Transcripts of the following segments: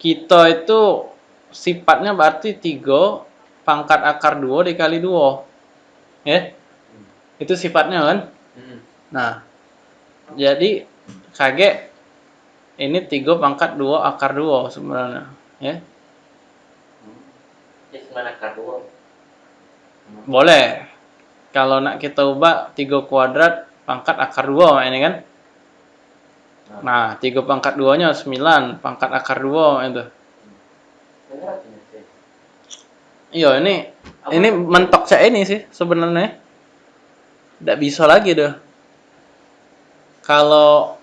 kita itu sifatnya berarti 3 pangkat akar 2 dikali 2. Ya? Itu sifatnya kan? Hmm. Nah, jadi kaget ini 3 pangkat 2 akar 2 sebenarnya. Ya? Semana akar dua. Boleh. Kalau nak kita ubah 3 kuadrat pangkat akar 2 ini kan? Nah, 3 pangkat 2-nya 9, pangkat akar 2 itu. Iya, ini ini mentok saya ini sih sebenarnya. Tidak bisa lagi deh. Kalau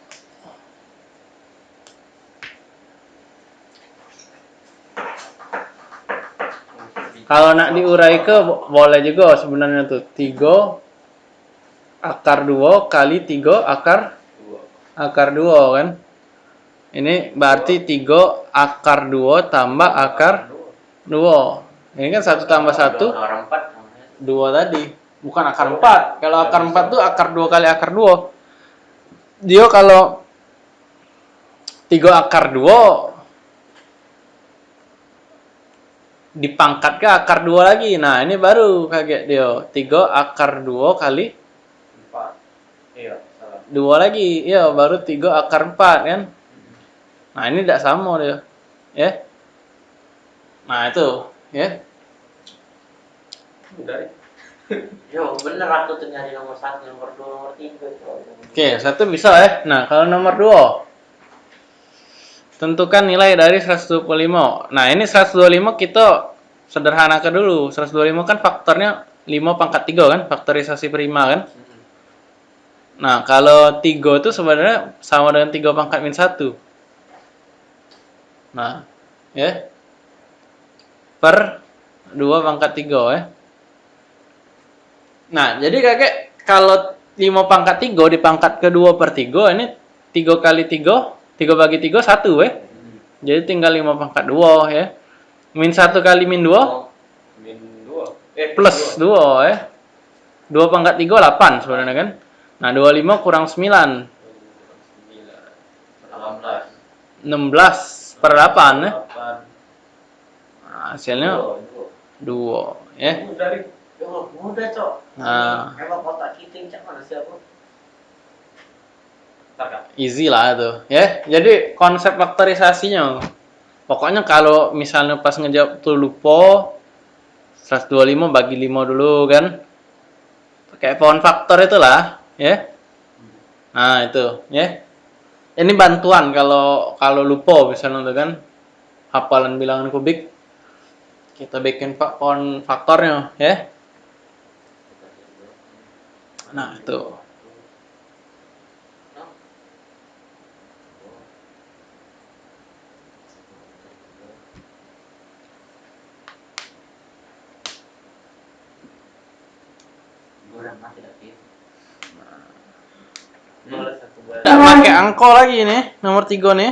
kalau nak diurai ke bo- boleh juga sebenarnya tuh 3 akar 2 kali 3 akar. Akar 2 kan. Ini berarti 3 akar 2 tambah akar 2. Ini kan 1 tambah 1 Akar empat namanya. dua tadi bukan akar 4 kalau akar 4 tuh akar 2 kali akar 2 dia kalau 3 akar 2 dipangkat ke akar 2 lagi nah ini baru kaget dia 3 akar 2 kali Empat. Iya, 2 lagi iya baru 3 akar 4 kan nah ini tidak sama dia ya nah itu ya. Yo, bener aku tuh nyari nomor satu, nomor dua, nomor tiga. Oke, satu bisa ya. Nah, kalau nomor dua, tentukan nilai dari 125. Nah, ini 125 kita sederhanakan dulu. 125 kan faktornya 5 pangkat 3 kan, faktorisasi prima kan. Nah, kalau 3 itu sebenarnya sama dengan 3 pangkat min 1. Nah, ya. Per 2 pangkat 3 ya. Nah, jadi kakek kalau 5 pangkat 3 dipangkat ke 2 per 3 ini 3 kali 3, 3 bagi 3 1 ya. Jadi tinggal 5 pangkat 2 ya. Min 1 kali min 2 Oh, Min dua. Eh, plus 2 ya. 2 pangkat 3 8 sebenarnya kan. Nah, 25 kurang 9. Delapan belas. 16 per 8 ya. Delapan. Nah, hasilnya Dua, dua. 2 ya. Mudah. Yo, mudah, Cok. Nah. Emang kotak kita cak mana sih aku? Tak, Kak. Easy lah itu ya. Jadi konsep faktorisasinya pokoknya kalau misalnya pas ngejawab tuh lupa 125 bagi 5 dulu kan. Pakai pohon faktor itulah ya. Nah, itu ya. Ini bantuan kalau kalau lupa misalnya tuh kan hafalan bilangan kubik kita bikin pohon faktornya ya. Nah, itu. Udah mati lagi. Boleh satu bulan. Nggak pakai angko lagi nih, nomor 3 nih.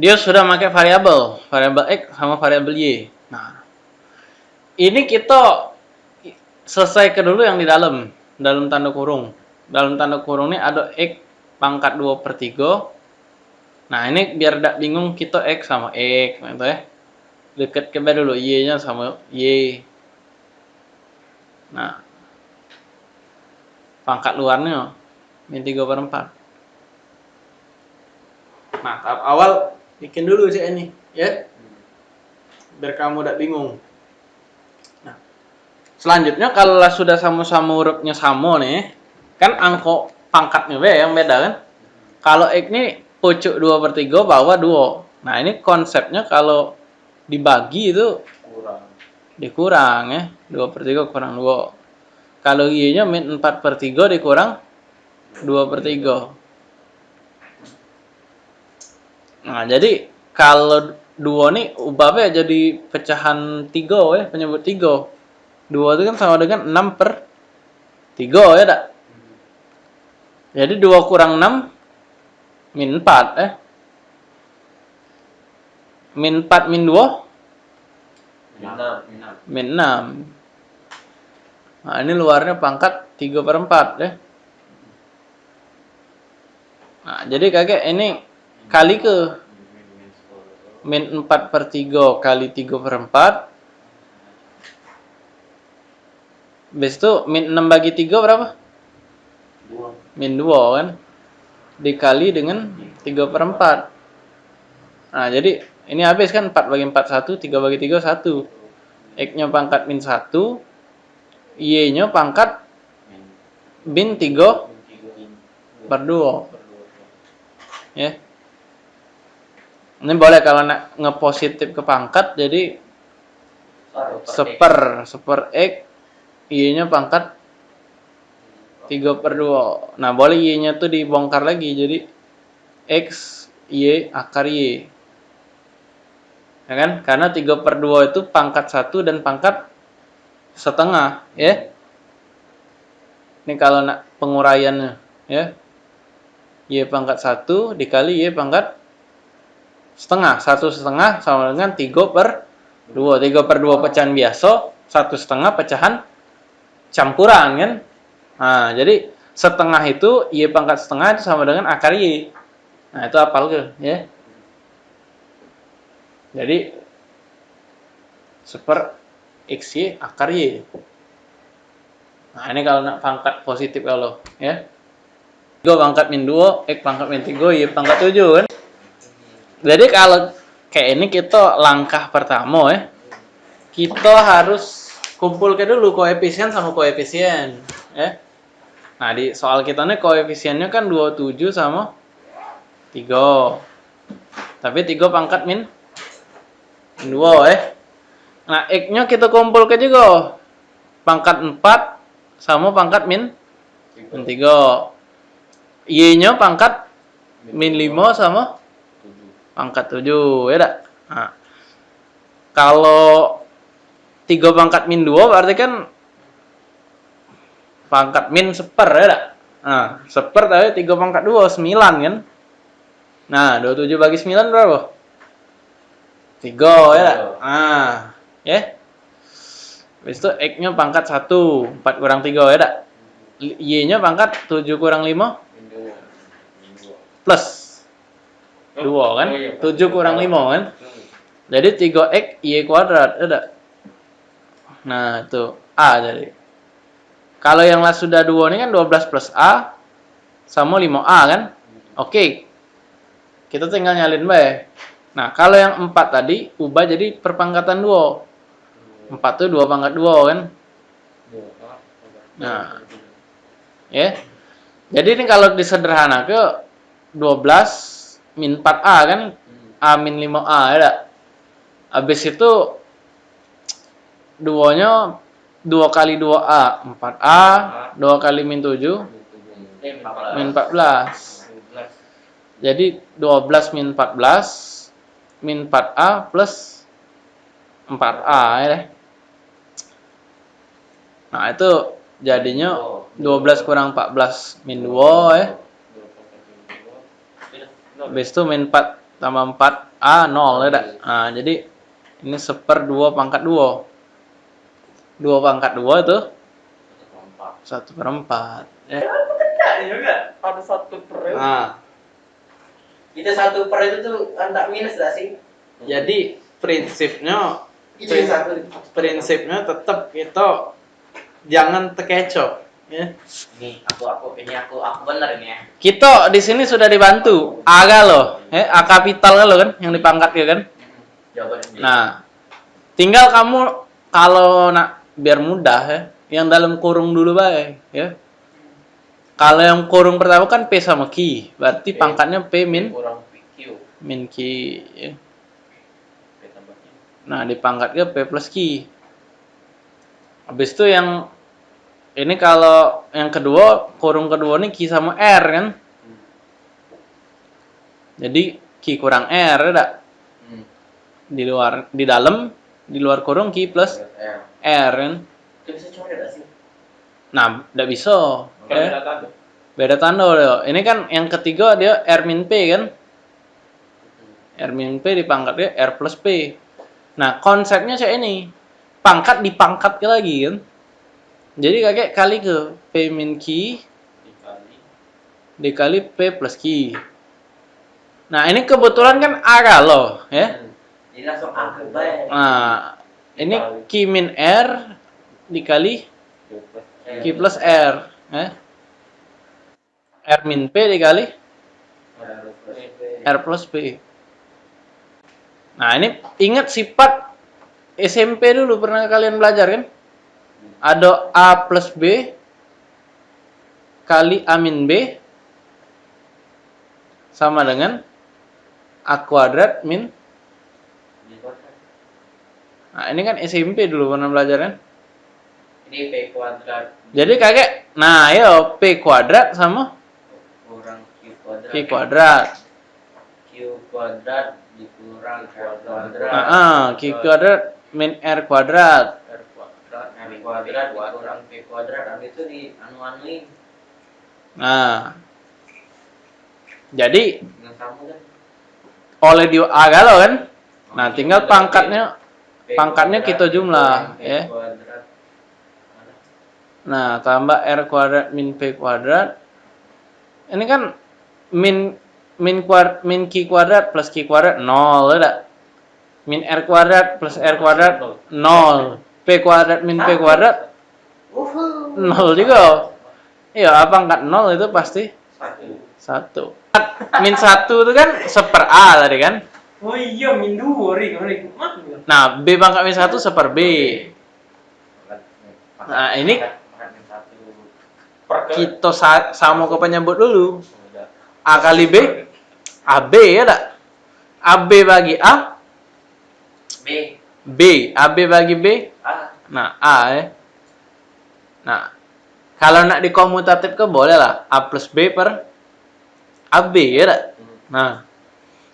Dia sudah pakai variabel, variabel x sama variabel y. Nah, ini kita selesaikan dulu yang di dalam, dalam tanda kurung. Dalam tanda kurung ini ada x pangkat 2 per 3. Nah, ini biar tidak bingung kita x sama x, gitu ya. Dekat ke dulu, y-nya sama y. Nah, pangkat luarnya min 3 per 4. Nah, tahap awal bikin dulu sih ini, ya. Biar kamu tidak bingung. Nah, selanjutnya kalau sudah sama-sama hurufnya sama nih, kan angko pangkatnya be yang beda kan. Kalau X ini pucuk 2 per 3, bawah 2. Nah, ini konsepnya kalau dibagi itu Kurang. Dikurang ya. 2 per 3 kurang 2 kalau y nya min 4 per 3 dikurang 2 per 3 nah jadi kalau 2 nih ubahnya jadi pecahan 3 ya penyebut 3 2 itu kan sama dengan 6 per 3 ya tak jadi 2 kurang 6 min 4 eh min 4 min 2 Minam, minam. Min 6 nah ini luarnya pangkat 3 per 4 ya Nah, jadi kakek ini kali ke min 4 per 3 kali 3 per 4. Habis itu min 6 bagi 3 berapa? Dua. Min 2 kan? Dikali dengan 3 per 4. Nah, jadi ini habis kan 4 bagi 4 1, 3 bagi 3 1. X-nya pangkat min 1, Y-nya pangkat min 3 per 2. Ya. Ini boleh kalau nak ngepositif ke pangkat jadi seper seper x y-nya pangkat 3 per 2 nah boleh y-nya tuh dibongkar lagi jadi x y akar y ya kan? Karena 3 per 2 itu pangkat 1 dan pangkat setengah ya. Ini kalau nak penguraiannya ya. Y pangkat 1 dikali y pangkat setengah. Satu setengah sama dengan 3 per 2 3 per 2 pecahan biasa satu setengah pecahan campuran kan? Nah jadi setengah itu y pangkat setengah itu sama dengan akar y. Nah itu apal ke ya jadi seper x y akar y. Nah ini kalau nak pangkat positif kalau ya. 3 pangkat min 2 x pangkat min 3 y pangkat 7 kan? Jadi kalau kayak ini kita langkah pertama ya kita harus kumpulkan dulu koefisien sama koefisien ya. Nah di soal kita nih koefisiennya kan 27 sama 3 tapi 3 pangkat min 2 ya nah x nya kita kumpulkan juga. Pangkat 4 sama pangkat min min 3 y nya pangkat min 5 sama pangkat 7 ya dak? Nah, kalau 3 pangkat min 2 berarti kan pangkat min seper ya dak? Nah seper tapi 3 pangkat 2 9 kan? Nah 27 bagi 9 berapa 3 ya nah ya Habis itu X nya pangkat 1 4 kurang 3 ya dak Y nya pangkat 7 kurang 5 plus 2 kan? 7 kurang 5 kan? Jadi 3x y kuadrat ada. Nah, itu a jadi. Kalau yang lah sudah 2 ini kan 12 plus a sama 5a kan? Oke. Kita tinggal nyalin bae. Nah, kalau yang 4 tadi ubah jadi perpangkatan 2. 4 tuh 2 pangkat 2 kan? Nah. Ya. Jadi ini kalau disederhana ke 12 min 4A kan A min 5A ya? Habis itu duanya 2 kali 2A 4A 2 kali min 7 min 14 jadi 12 min 14 min 4A plus 4A ya deh. Nah itu jadinya 12 kurang 14 min 2 ya Habis itu min 4 tambah 4 A 0 ya dak. Nah, jadi ini seper 2 pangkat 2. 2 pangkat 2 itu 1 per 4. Ya. Ada satu per itu. Nah, Itu satu per itu tuh antak minus gak sih? jadi prinsipnya satu. prinsipnya tetap kita jangan terkecoh ya. Nih, aku aku ini aku aku bener ini ya. Kita di sini sudah dibantu aga loh, ya, A kapital lo kan yang dipangkat ya kan. Ini. Nah, tinggal kamu kalau nak biar mudah ya, yang dalam kurung dulu baik ya. Kalau yang kurung pertama kan P sama Q, berarti P. pangkatnya P min kurang PQ. min Q. Ya. P. Nah, dipangkatnya P plus Q. Habis itu yang ini kalau yang kedua kurung kedua ini Q sama R kan. Jadi Q kurang R ya dak? Hmm. di luar di dalam di luar kurung Q plus R. R kan. Itu bisa coret gak sih? Nah, tidak bisa. Kan ya. beda tanda. Beda tanda loh. Ini kan yang ketiga dia R min P kan. R min P dipangkatnya R plus P. Nah, konsepnya kayak ini. Pangkat dipangkat lagi kan. Jadi kakek kali ke P min Q Dikali dikali P plus Q. Nah, ini kebetulan kan A kalau, ya. Jadi langsung A ke B. Nah, ini Q min R dikali Eh, Q plus R, ya. R min P dikali R plus P. Nah, ini ingat sifat SMP dulu pernah kalian belajar kan? Ada A plus B kali A min B sama dengan A kuadrat min Nah, ini kan SMP dulu pernah belajar kan? Ini P kuadrat Jadi kakek, nah yo P kuadrat sama kurang Q kuadrat. Q kuadrat. Q kuadrat dikurang R kuadrat. Nah, ah, Q kuadrat min R kuadrat. R kuadrat, R kuadrat dikurang P kuadrat. Habis itu di anu-anuin Nah. Jadi sama kan? oleh di A galau kan? Nah, tinggal pangkatnya pangkatnya kita jumlah, ya. Nah, tambah R kuadrat min P kuadrat. Ini kan min min kuadrat min Q kuadrat plus Q kuadrat 0 ada. Min R kuadrat plus R kuadrat 0. P kuadrat min P kuadrat Uhuh. 0 juga. Iya, apa angkat 0 itu pasti Satu. 1. Min 1 itu kan seper A tadi kan? Oh iya, min dua, Rik. Rik. Mak. Nah, B pangkat min 1 seper B. Nah, ini. Kita sa sama ke penyebut dulu. A kali B, AB ya tak? AB bagi A, B. B. AB bagi B, A. nah A ya. Nah, kalau nak dikomutatif ke boleh lah. A plus B per AB ya tak? Nah,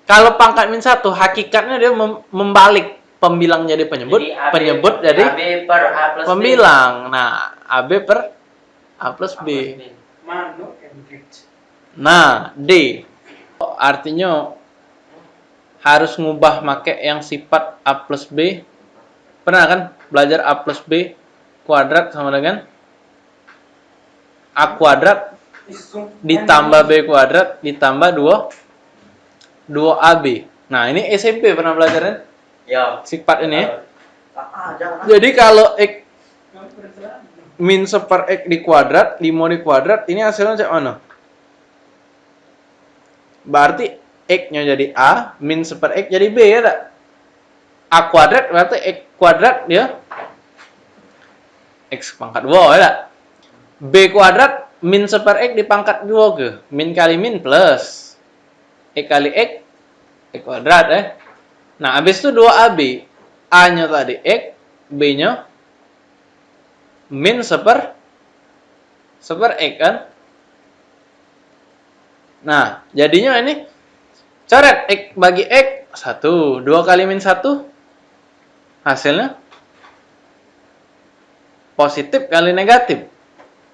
kalau pangkat min satu, hakikatnya dia mem- membalik pembilang jadi penyebut, Jadi AB penyebut jadi AB per A plus B. pembilang. Nah, AB per A plus B. Nah, D. Artinya harus ngubah make yang sifat A plus B. Pernah kan belajar A plus B kuadrat sama dengan A kuadrat ditambah B kuadrat ditambah 2 2AB. Nah, ini SMP pernah belajar kan? Ya. Sifat ini. ya. Ah. Jadi kalau X min seper X di kuadrat, 5 di kuadrat, ini hasilnya cak mana? Berarti X-nya jadi A, min seper X jadi B ya tak? A kuadrat berarti X kuadrat dia X pangkat 2 ya tak? B kuadrat min seper X di pangkat 2 ke? Min kali min plus X kali X X kuadrat eh. Nah, habis itu 2AB. A-nya tadi X, B-nya min seper seper X kan? Nah, jadinya ini coret X bagi X 1, 2 kali min 1 hasilnya positif kali negatif.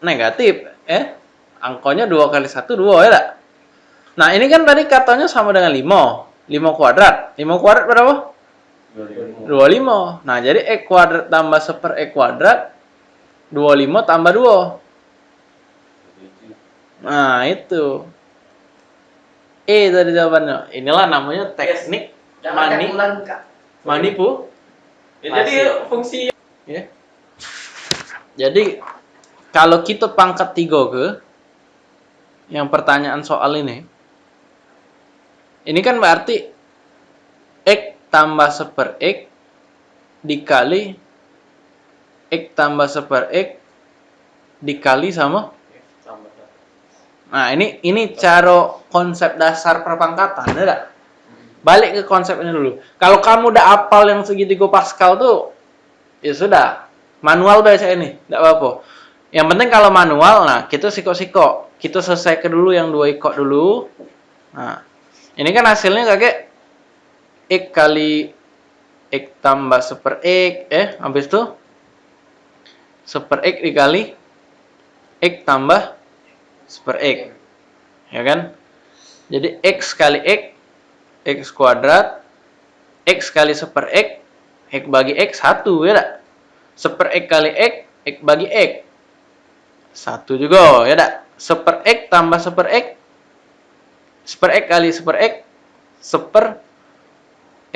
Negatif, eh? Angkonya 2 kali 1 2 ya tak? Nah, ini kan tadi katanya sama dengan 5. 5 kuadrat. 5 kuadrat berapa? 25. Nah, jadi X kuadrat tambah seper X kuadrat 25 tambah 2. Nah, itu. E tadi jawabannya. Inilah namanya teknik Jangan Mani. manipu. Ya, jadi fungsi Ya. Jadi, kalau kita pangkat 3 ke, yang pertanyaan soal ini, ini kan berarti X tambah seper X dikali X tambah seper X dikali sama Nah, ini ini cara konsep dasar perpangkatan, ya tak? Balik ke konsep ini dulu. Kalau kamu udah apal yang segitiga Pascal tuh, ya sudah. Manual baca ini, tidak apa-apa. Yang penting kalau manual, nah kita siko-siko. Kita selesaikan dulu yang dua ikut dulu. Nah, ini kan hasilnya kakek X kali X tambah seper X, eh, habis itu seper X dikali X tambah seper X. Ya kan? Jadi X kali X, X kuadrat, X kali seper X, X bagi X, 1 ya tak? Seper X kali X, X bagi X. 1 juga ya tak? Seper X tambah seper X, super X kali super X seper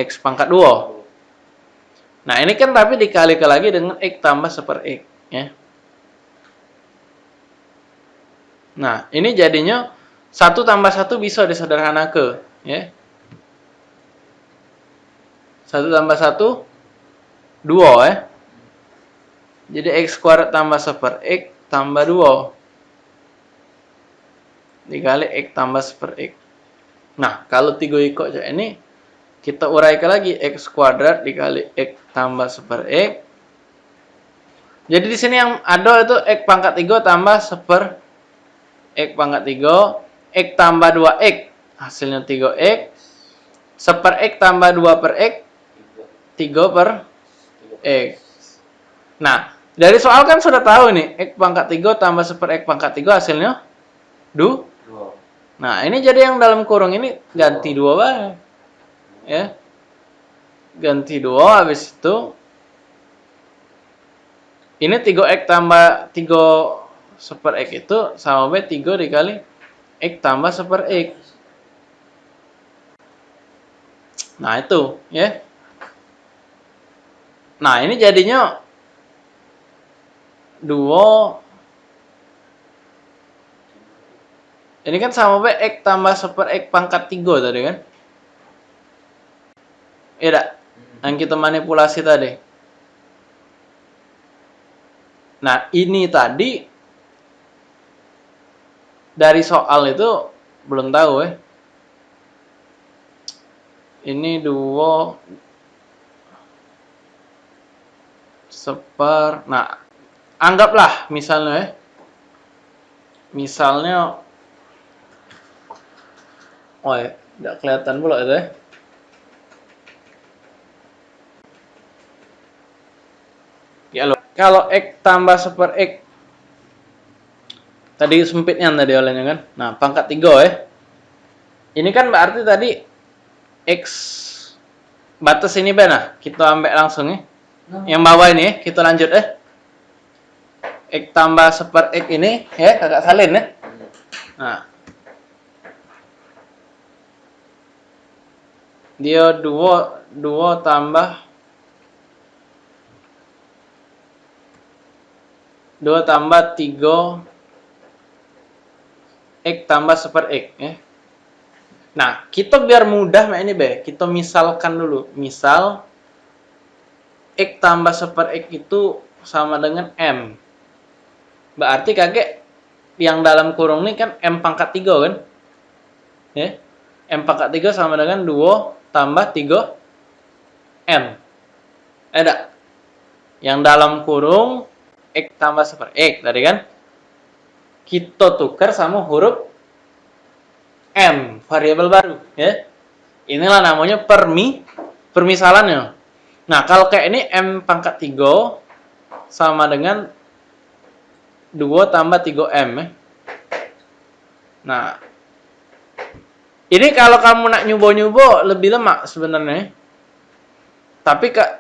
X pangkat 2. Nah, ini kan tapi dikalikan lagi dengan X tambah super X. Ya. Nah, ini jadinya 1 tambah 1 bisa disederhanakan. Ya. 1 tambah 1, 2 ya. Jadi X kuadrat tambah super X tambah 2 dikali X tambah super X. Nah, kalau 3 ikut ini, kita uraikan lagi X kuadrat dikali X tambah super X. Jadi di sini yang ada itu X pangkat 3 tambah super X pangkat 3, X tambah 2X, hasilnya 3X, super X tambah 2 per X, 3 per X. Nah, dari soal kan sudah tahu nih, X pangkat 3 tambah super X pangkat 3 hasilnya 2. Dua. Nah, ini jadi yang dalam kurung ini ganti dua baik. Ya. Ganti dua habis itu ini 3x tambah 3 super x itu sama b 3 dikali x tambah super x. Nah, itu, ya. Nah, ini jadinya 2 Ini kan sama B X tambah super X pangkat 3 tadi kan? Iya dak? Yang kita manipulasi tadi. Nah, ini tadi dari soal itu belum tahu ya. Ini dua seper. Nah, anggaplah misalnya ya. Misalnya Oh ya, tidak kelihatan pula itu ya. Ya lo, kalau X tambah super X tadi sempitnya tadi olehnya kan. Nah, pangkat 3 ya. Ini kan berarti tadi X batas ini benar. Kita ambil langsung ya. Yang bawah ini ya, kita lanjut ya. X tambah super X ini ya, kakak salin ya. Nah, dia 2 2 tambah 2 tambah 3 X tambah super X ya. Nah, kita biar mudah ini be, kita misalkan dulu. Misal X tambah super X itu sama dengan M. Berarti kakek yang dalam kurung ini kan M pangkat 3 kan? Ya. M pangkat 3 sama dengan 2 tambah 3 M. Ada. Yang dalam kurung X tambah super X tadi kan? Kita tukar sama huruf M, variabel baru. ya. Inilah namanya permi, permisalannya. Nah, kalau kayak ini M pangkat 3 sama dengan 2 tambah 3M. Ya. Nah, ini kalau kamu nak nyubo-nyubo lebih lemak sebenarnya. Tapi kak,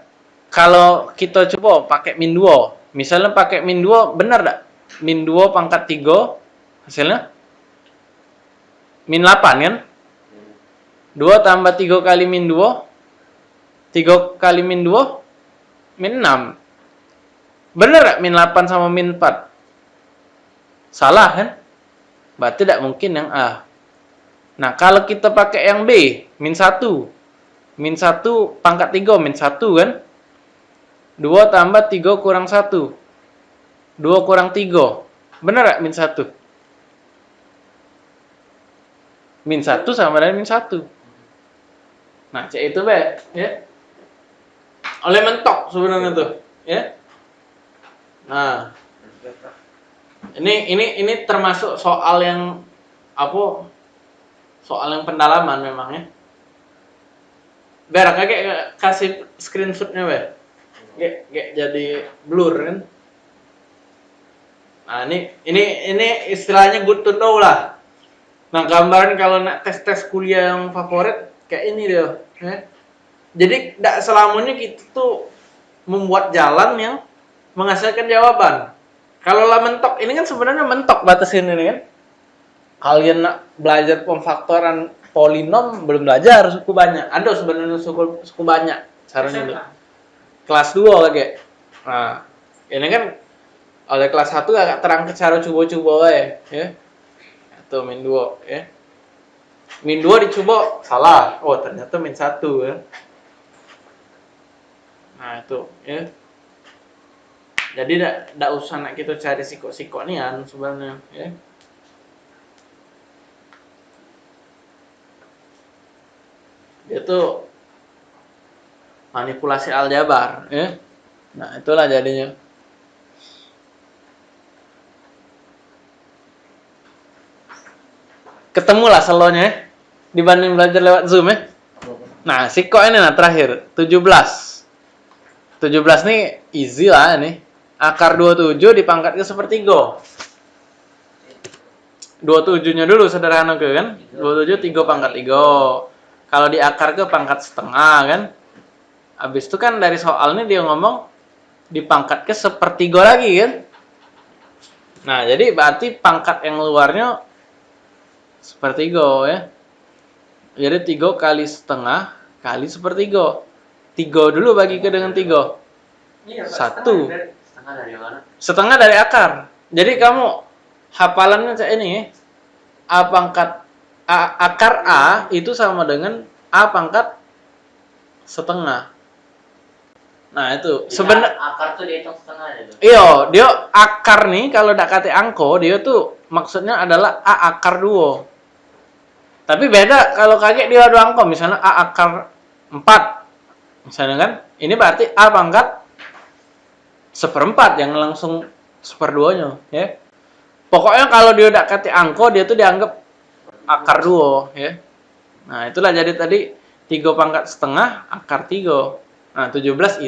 kalau kita coba pakai min 2. Misalnya pakai min 2, benar tak? Min 2 pangkat 3, hasilnya? Min 8 kan? 2 tambah 3 kali min 2, 3 kali min 2, min 6. Benar tak min 8 sama min 4? Salah kan? Berarti tidak mungkin yang A. Nah, kalau kita pakai yang B, min 1. Min 1 pangkat 3, min 1 kan? 2 tambah 3 kurang 1. 2 kurang 3. Benar gak min 1? Min 1 sama dengan min 1. Nah, cek itu be, ya. Oleh mentok sebenarnya tuh, ya. Nah, ini ini ini termasuk soal yang apa soal yang pendalaman memang ya. Ber, kakek kasih screenshotnya ber. Gak, gak jadi blur kan. Nah ini ini ini istilahnya good to know lah. Nah gambaran kalau nak tes tes kuliah yang favorit kayak ini dia. Ya. Jadi tidak selamanya kita tuh membuat jalan yang menghasilkan jawaban. Kalau lah mentok ini kan sebenarnya mentok batas ini kan. kalian nak belajar pemfaktoran polinom belum belajar suku banyak. Ada sebenarnya suku suku banyak caranya. Kelas 2 lagi. Nah, ini kan oleh kelas 1 agak terang ke cara coba-coba ya. Itu min 2 ya. Min 2 dicoba salah. Oh, ternyata min 1 ya. Nah, itu ya. Jadi tidak usah nak kita cari sikok-sikok nian sebenarnya ya. Dia tuh manipulasi aljabar ya. Nah, itulah jadinya. Ketemulah selonya ya, dibanding belajar lewat Zoom ya. Nah, sikok ini nah terakhir 17. 17 nih easy lah ini. Akar 27 dipangkat ke sepertiga. 27-nya dulu sederhana ke kan? 27 3 pangkat 3. Kalau di akar ke pangkat setengah kan? Habis itu kan dari soal ini dia ngomong dipangkat ke sepertiga lagi kan? Nah, jadi berarti pangkat yang luarnya sepertiga ya. Jadi 3 kali setengah kali sepertiga. 3 dulu bagi ke dengan 3. Iya, Satu. setengah dari- Setengah dari mana? Setengah dari akar. Jadi kamu hafalannya kayak ini ya. A pangkat A, akar A itu sama dengan A pangkat setengah. Nah, itu sebenarnya akar tuh dihitung setengah ya tuh. Iya, dia akar nih kalau tidak kate angko, dia tuh maksudnya adalah A akar duo. Tapi beda kalau kaget dia dua angko, misalnya A akar 4. Misalnya kan, ini berarti A pangkat seperempat yang langsung seperduanya, ya. Pokoknya kalau dia udah kate angko, dia tuh dianggap akar duo, ya. Nah, itulah jadi tadi 3 pangkat setengah akar 3. Nah, 17 is